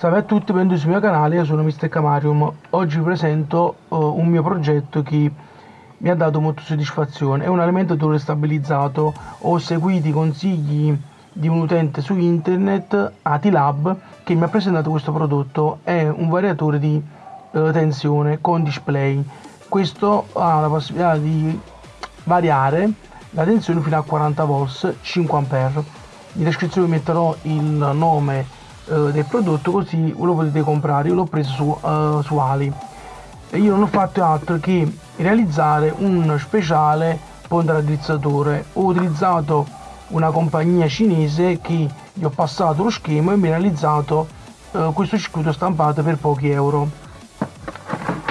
Salve a tutti, benvenuti sul mio canale, io sono Mr. Camarium. Oggi vi presento uh, un mio progetto che mi ha dato molta soddisfazione. È un alimentatore stabilizzato. Ho seguito i consigli di un utente su internet, Atilab, che mi ha presentato questo prodotto. È un variatore di uh, tensione con display. Questo ha la possibilità di variare la tensione fino a 40 volts 5 A. In descrizione metterò il nome eh, del prodotto così lo potete comprare. Io l'ho preso su, uh, su Ali. E io non ho fatto altro che realizzare un speciale ponte raddrizzatore ho utilizzato una compagnia cinese che gli ho passato lo schema e mi ha realizzato uh, questo circuito stampato per pochi euro.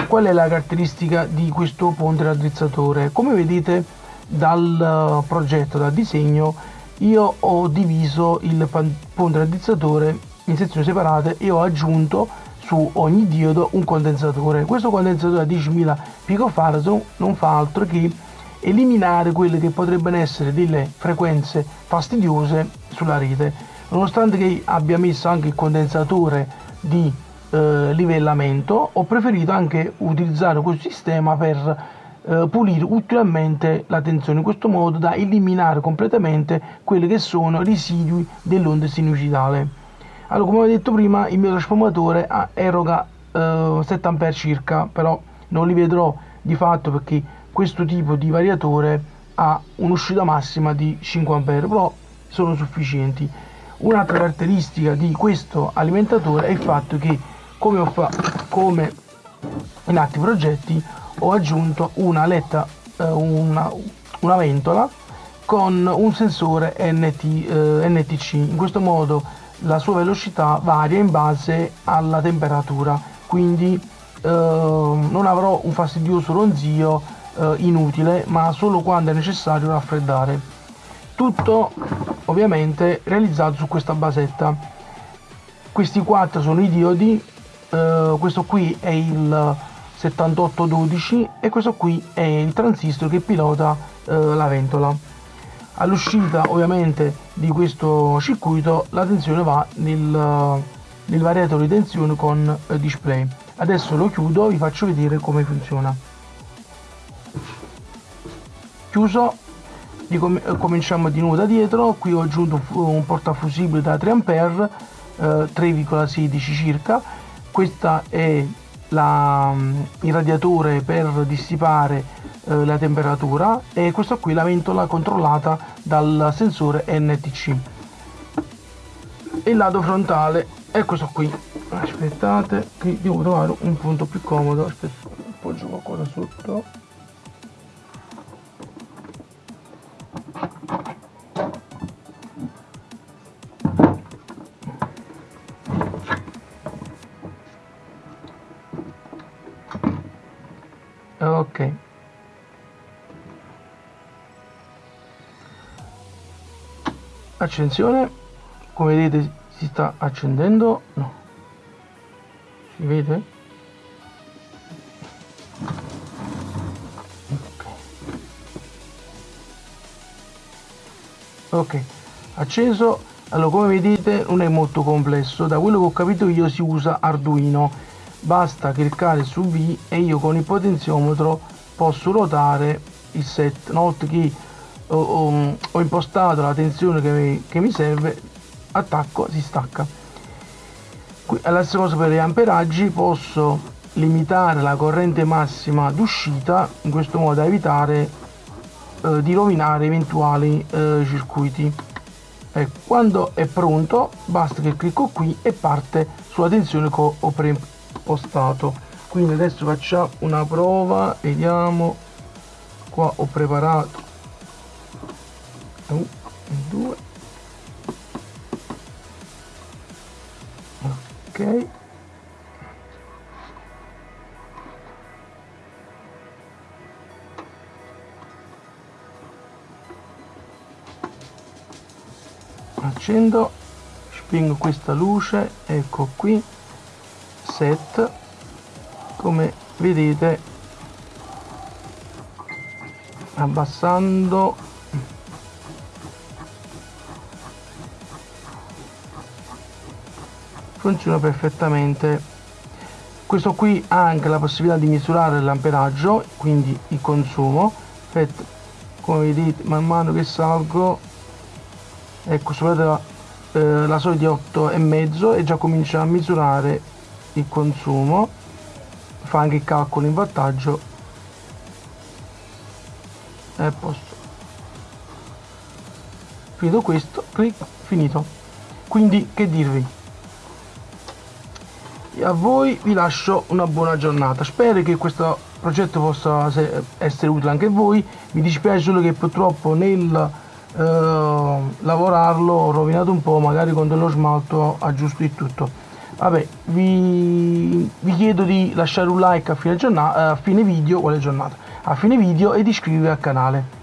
Qual è la caratteristica di questo ponte raddrizzatore come vedete dal progetto dal disegno io ho diviso il ponte raddrizzatore in sezioni separate e ho aggiunto su ogni diodo un condensatore. Questo condensatore a 10.000 picofarad non fa altro che eliminare quelle che potrebbero essere delle frequenze fastidiose sulla rete. Nonostante che abbia messo anche il condensatore di eh, livellamento, ho preferito anche utilizzare questo sistema per eh, pulire ulteriormente la tensione in questo modo da eliminare completamente quelli che sono residui dell'onda sinusoidale. Allora, come ho detto prima, il mio trasformatore ah, eroga eh, 7 A circa, però non li vedrò di fatto perché questo tipo di variatore ha un'uscita massima di 5 A, però sono sufficienti. Un'altra caratteristica di questo alimentatore è il fatto che, come, ho fatto, come in altri progetti, ho aggiunto una letta, eh, una, una ventola con un sensore NT, eh, NTC. In questo modo la sua velocità varia in base alla temperatura quindi eh, non avrò un fastidioso ronzio eh, inutile ma solo quando è necessario raffreddare. Tutto ovviamente realizzato su questa basetta. Questi quattro sono i diodi eh, questo qui è il 7812 e questo qui è il transistor che pilota eh, la ventola all'uscita ovviamente di questo circuito la tensione va nel, nel variatore di tensione con eh, display. Adesso lo chiudo vi faccio vedere come funziona. Chiuso eh, cominciamo di nuovo da dietro. Qui ho aggiunto un portafusibile da 3 A eh, 3,16 circa. Questa è la, mm, il radiatore per dissipare eh, la temperatura e questa qui la ventola controllata dal sensore NTC il lato frontale è questo qui. Aspettate che devo trovare un punto più comodo. Aspetta appoggio qualcosa sotto. Ok accensione. Come vedete si sta accendendo. No. Si vede? Ok. Acceso. Allora come vedete non è molto complesso. Da quello che ho capito io si usa arduino. Basta cliccare su V e io con il potenziometro posso ruotare il set. Volta che ho, ho, ho impostato la tensione che mi, che mi serve attacco si stacca. Alla stessa cosa per gli amperaggi posso limitare la corrente massima d'uscita in questo modo da evitare eh, di rovinare eventuali eh, circuiti. Ecco, quando è pronto basta che clicco qui e parte sulla tensione che ho preimpostato. Quindi adesso facciamo una prova vediamo. Qua ho preparato 1 2 ok. Accendo spingo questa luce ecco qui set. Come vedete abbassando funziona perfettamente. Questo qui ha anche la possibilità di misurare l'amperaggio quindi il consumo. Aspetta, come vedete man mano che salgo ecco superate la, eh, la soglia di 8 e mezzo e già comincia a misurare il consumo. Fa anche il calcolo in wattaggio e a posto. Finito questo clic finito. Quindi che dirvi a voi vi lascio una buona giornata. Spero che questo progetto possa essere utile anche a voi. Mi dispiace solo che purtroppo nel eh, lavorarlo ho rovinato un po' magari con dello smalto aggiusto il tutto. Vabbè vi, vi chiedo di lasciare un like a fine, giornata, a fine video quale giornata? A fine video e di iscrivervi al canale